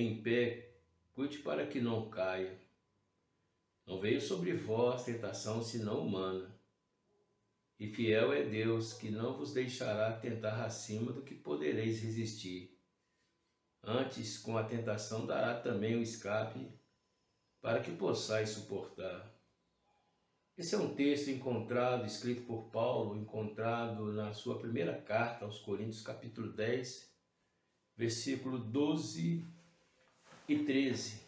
em pé, cuide para que não caia. Não veio sobre vós tentação senão humana. E fiel é Deus, que não vos deixará tentar acima do que podereis resistir. Antes, com a tentação, dará também o escape, para que possais suportar. Esse é um texto encontrado, escrito por Paulo, encontrado na sua primeira carta aos Coríntios, capítulo 10, versículo 12 e 13.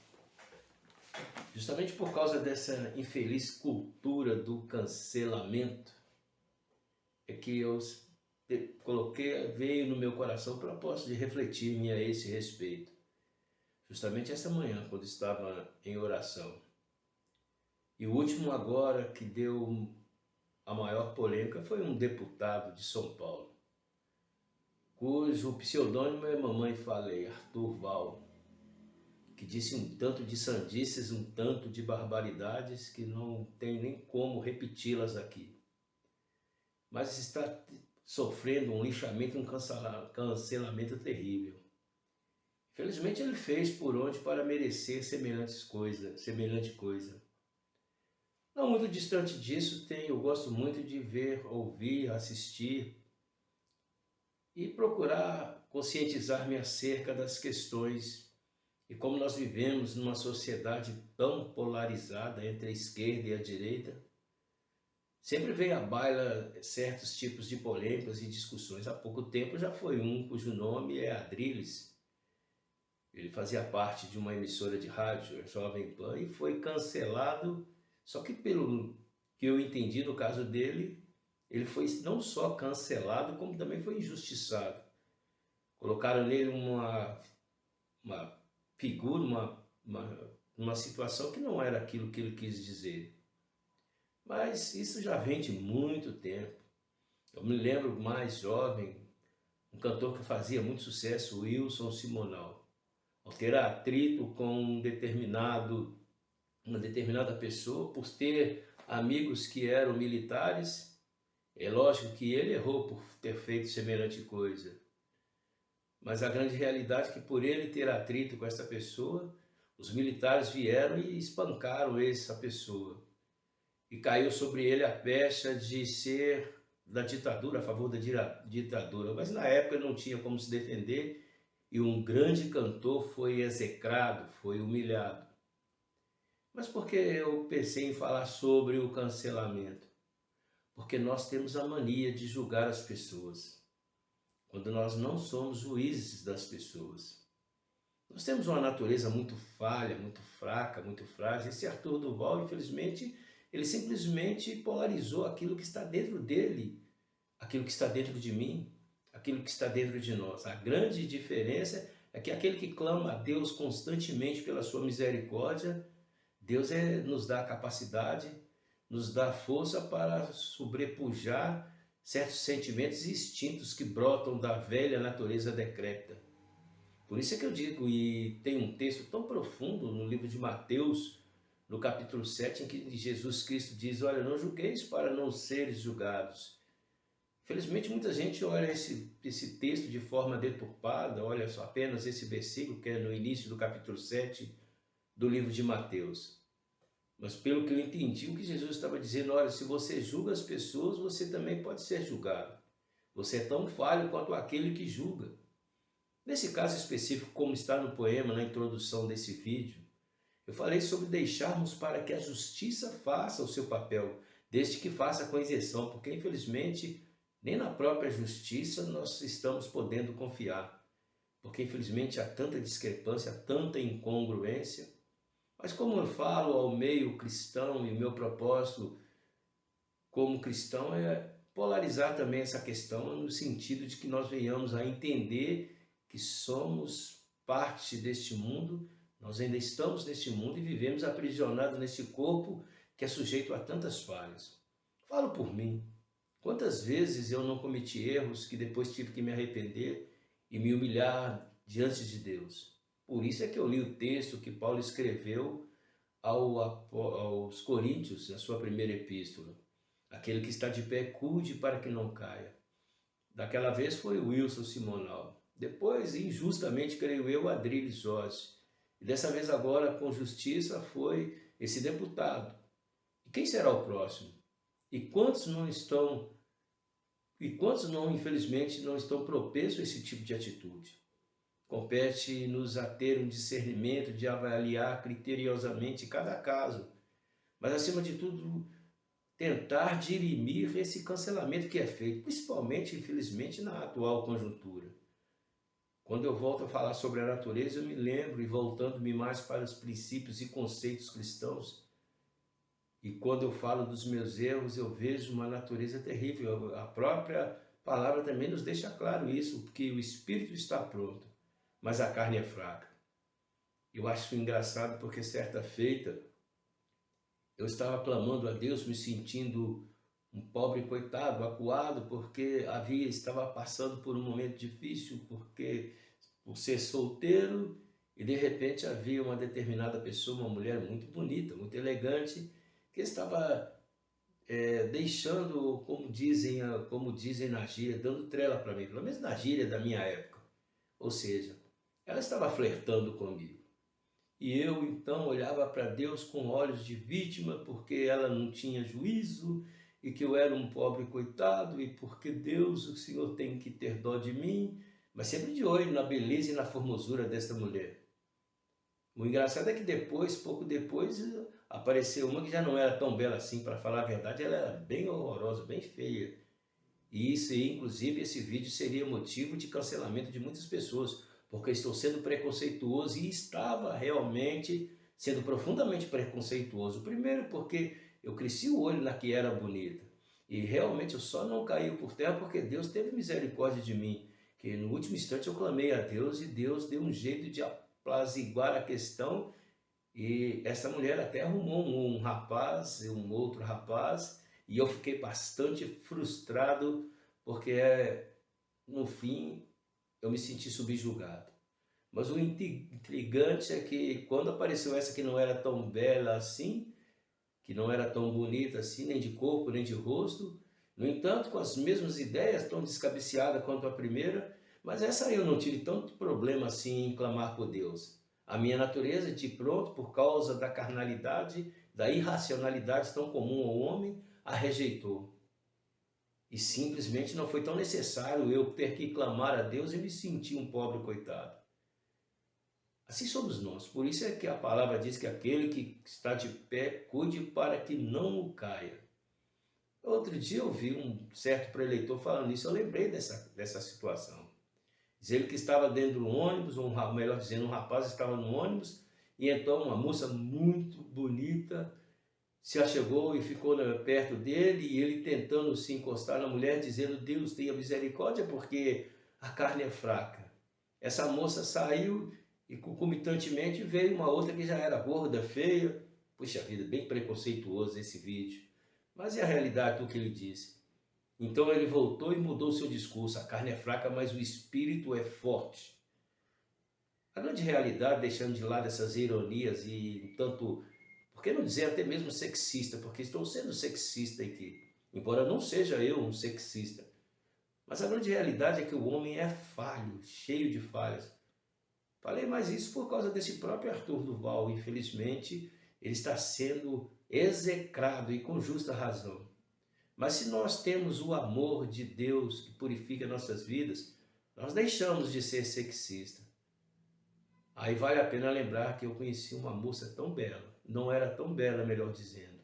Justamente por causa dessa infeliz cultura do cancelamento, é que eu coloquei, veio no meu coração o propósito de refletir-me a esse respeito. Justamente essa manhã, quando estava em oração. E o último agora que deu a maior polêmica foi um deputado de São Paulo, cujo pseudônimo é Mamãe Falei, Arthur Val, que disse um tanto de sandices, um tanto de barbaridades que não tem nem como repeti-las aqui. Mas está sofrendo um lixamento, um cancelamento terrível. Felizmente ele fez por onde para merecer semelhantes coisa, semelhante coisa. Não muito distante disso, tem, eu gosto muito de ver, ouvir, assistir e procurar conscientizar-me acerca das questões e como nós vivemos numa sociedade tão polarizada entre a esquerda e a direita, sempre vem à baila certos tipos de polêmicas e discussões. Há pouco tempo já foi um cujo nome é Adriles. Ele fazia parte de uma emissora de rádio, a Jovem Pan, e foi cancelado só que pelo que eu entendi no caso dele, ele foi não só cancelado, como também foi injustiçado. Colocaram nele uma, uma figura, uma, uma, uma situação que não era aquilo que ele quis dizer. Mas isso já vem de muito tempo. Eu me lembro mais jovem, um cantor que fazia muito sucesso, Wilson Simonal. Ao ter atrito com um determinado uma determinada pessoa, por ter amigos que eram militares, é lógico que ele errou por ter feito semelhante coisa. Mas a grande realidade é que por ele ter atrito com essa pessoa, os militares vieram e espancaram essa pessoa. E caiu sobre ele a pecha de ser da ditadura, a favor da ditadura. Mas na época não tinha como se defender e um grande cantor foi execrado, foi humilhado. Mas por que eu pensei em falar sobre o cancelamento? Porque nós temos a mania de julgar as pessoas, quando nós não somos juízes das pessoas. Nós temos uma natureza muito falha, muito fraca, muito frágil. Esse Arthur Duval, infelizmente, ele simplesmente polarizou aquilo que está dentro dele, aquilo que está dentro de mim, aquilo que está dentro de nós. A grande diferença é que aquele que clama a Deus constantemente pela sua misericórdia, Deus é, nos dá capacidade, nos dá força para sobrepujar certos sentimentos e instintos que brotam da velha natureza decrépita. Por isso é que eu digo, e tem um texto tão profundo no livro de Mateus, no capítulo 7, em que Jesus Cristo diz, olha, não julgueis para não seres julgados. Felizmente, muita gente olha esse, esse texto de forma deturpada, olha só apenas esse versículo, que é no início do capítulo 7, do livro de Mateus. Mas pelo que eu entendi, o que Jesus estava dizendo, olha, se você julga as pessoas, você também pode ser julgado. Você é tão falho quanto aquele que julga. Nesse caso específico, como está no poema, na introdução desse vídeo, eu falei sobre deixarmos para que a justiça faça o seu papel, desde que faça com isenção, porque infelizmente nem na própria justiça nós estamos podendo confiar, porque infelizmente há tanta discrepância, tanta incongruência, mas como eu falo ao meio cristão e o meu propósito como cristão é polarizar também essa questão no sentido de que nós venhamos a entender que somos parte deste mundo, nós ainda estamos neste mundo e vivemos aprisionados nesse corpo que é sujeito a tantas falhas. Falo por mim. Quantas vezes eu não cometi erros que depois tive que me arrepender e me humilhar diante de Deus? Por isso é que eu li o texto que Paulo escreveu ao, aos Coríntios, na sua primeira epístola. Aquele que está de pé, cuide para que não caia. Daquela vez foi Wilson Simonal. Depois, injustamente, creio eu, Adriles Ossi. E dessa vez agora, com justiça, foi esse deputado. E quem será o próximo? E quantos não estão, e quantos não, infelizmente, não estão propensos a esse tipo de atitude? Compete-nos a ter um discernimento de avaliar criteriosamente cada caso, mas acima de tudo, tentar dirimir esse cancelamento que é feito, principalmente, infelizmente, na atual conjuntura. Quando eu volto a falar sobre a natureza, eu me lembro, e voltando-me mais para os princípios e conceitos cristãos, e quando eu falo dos meus erros, eu vejo uma natureza terrível. A própria palavra também nos deixa claro isso, porque o espírito está pronto, mas a carne é fraca. Eu acho engraçado porque certa feita eu estava clamando a Deus, me sentindo um pobre coitado, acuado, porque havia estava passando por um momento difícil, porque por ser solteiro e de repente havia uma determinada pessoa, uma mulher muito bonita, muito elegante, que estava é, deixando, como dizem, como dizem na gíria, dando trela para mim, pelo menos na gíria da minha época. Ou seja, ela estava flertando comigo. E eu então olhava para Deus com olhos de vítima, porque ela não tinha juízo e que eu era um pobre coitado e porque Deus, o Senhor tem que ter dó de mim, mas sempre de olho na beleza e na formosura desta mulher. O engraçado é que depois, pouco depois, apareceu uma que já não era tão bela assim, para falar a verdade, ela era bem horrorosa, bem feia. E isso, inclusive, esse vídeo seria motivo de cancelamento de muitas pessoas, porque estou sendo preconceituoso e estava realmente sendo profundamente preconceituoso. Primeiro porque eu cresci o olho na que era bonita. E realmente eu só não caí por terra porque Deus teve misericórdia de mim. Que no último instante eu clamei a Deus e Deus deu um jeito de apaziguar a questão e essa mulher até arrumou um, um rapaz, um outro rapaz, e eu fiquei bastante frustrado, porque no fim eu me senti subjugado. Mas o intrigante é que quando apareceu essa que não era tão bela assim, que não era tão bonita assim, nem de corpo, nem de rosto, no entanto, com as mesmas ideias, tão descabeceada quanto a primeira, mas essa eu não tive tanto problema assim em clamar por Deus. A minha natureza, de pronto, por causa da carnalidade, da irracionalidade tão comum ao homem, a rejeitou. E simplesmente não foi tão necessário eu ter que clamar a Deus e me sentir um pobre coitado. Assim somos nós. Por isso é que a palavra diz que aquele que está de pé, cuide para que não caia. Outro dia eu vi um certo preleitor falando isso, eu lembrei dessa, dessa situação. Diz ele que estava dentro do ônibus, ou melhor dizendo, um rapaz estava no ônibus, e então uma moça muito bonita se achegou e ficou perto dele, e ele tentando se encostar na mulher, dizendo, Deus tenha misericórdia, porque a carne é fraca. Essa moça saiu e concomitantemente veio uma outra que já era gorda, feia. Puxa vida, bem preconceituoso esse vídeo. Mas é a realidade do que ele disse. Então ele voltou e mudou seu discurso. A carne é fraca, mas o espírito é forte. A grande realidade, deixando de lado essas ironias e tanto, por que não dizer até mesmo sexista, porque estou sendo sexista aqui, embora não seja eu um sexista. Mas a grande realidade é que o homem é falho, cheio de falhas. Falei mais isso por causa desse próprio Arthur Duval. Infelizmente, ele está sendo execrado e com justa razão. Mas se nós temos o amor de Deus que purifica nossas vidas, nós deixamos de ser sexista. Aí vale a pena lembrar que eu conheci uma moça tão bela, não era tão bela, melhor dizendo.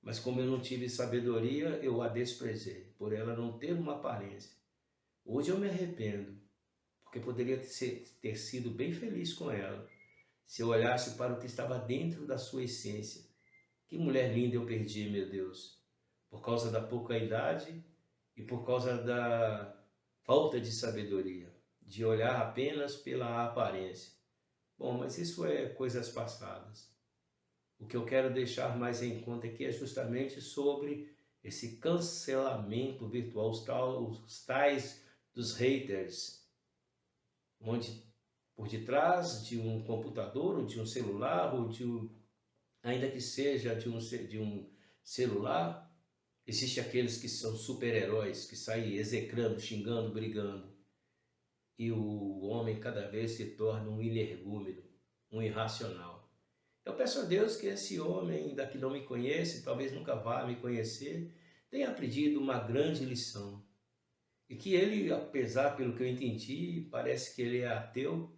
Mas como eu não tive sabedoria, eu a desprezei, por ela não ter uma aparência. Hoje eu me arrependo, porque poderia ter sido bem feliz com ela, se eu olhasse para o que estava dentro da sua essência. Que mulher linda eu perdi, meu Deus por causa da pouca idade e por causa da falta de sabedoria, de olhar apenas pela aparência. Bom, mas isso é coisas passadas. O que eu quero deixar mais em conta aqui é justamente sobre esse cancelamento virtual, os tais dos haters, onde por detrás de um computador, ou de um celular, ou de um, ainda que seja de um, de um celular, Existem aqueles que são super-heróis, que saem execrando, xingando, brigando. E o homem cada vez se torna um energúmeno, um irracional. Eu peço a Deus que esse homem, ainda que não me conhece, talvez nunca vá me conhecer, tenha aprendido uma grande lição. E que ele, apesar pelo que eu entendi, parece que ele é ateu,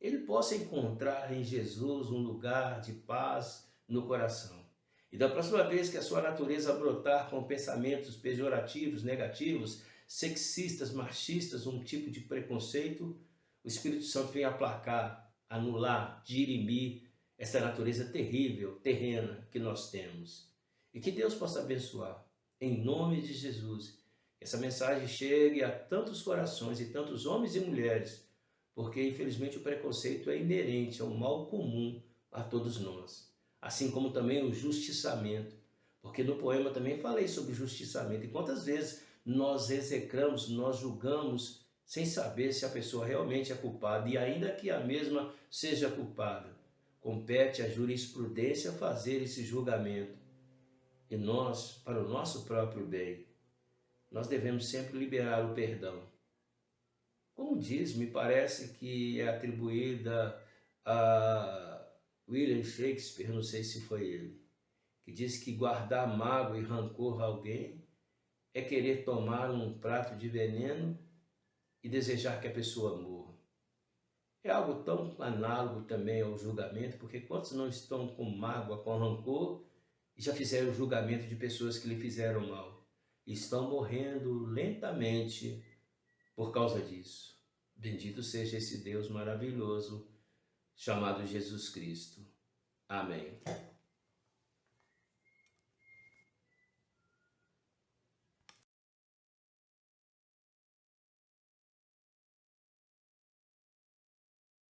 ele possa encontrar em Jesus um lugar de paz no coração. E da próxima vez que a sua natureza brotar com pensamentos pejorativos, negativos, sexistas, machistas, um tipo de preconceito, o Espírito Santo vem aplacar, anular, dirimir essa natureza terrível, terrena que nós temos. E que Deus possa abençoar, em nome de Jesus. Que essa mensagem chegue a tantos corações e tantos homens e mulheres, porque infelizmente o preconceito é inerente, é um mal comum a todos nós assim como também o justiçamento, porque no poema também falei sobre justiçamento. E quantas vezes nós execramos, nós julgamos sem saber se a pessoa realmente é culpada, e ainda que a mesma seja culpada, compete à jurisprudência fazer esse julgamento. E nós, para o nosso próprio bem, nós devemos sempre liberar o perdão. Como diz, me parece que é atribuída a William Shakespeare, não sei se foi ele, que diz que guardar mágoa e rancor a alguém é querer tomar um prato de veneno e desejar que a pessoa morra. É algo tão análogo também ao julgamento, porque quantos não estão com mágoa, com rancor e já fizeram julgamento de pessoas que lhe fizeram mal estão morrendo lentamente por causa disso. Bendito seja esse Deus maravilhoso chamado Jesus Cristo. Amém.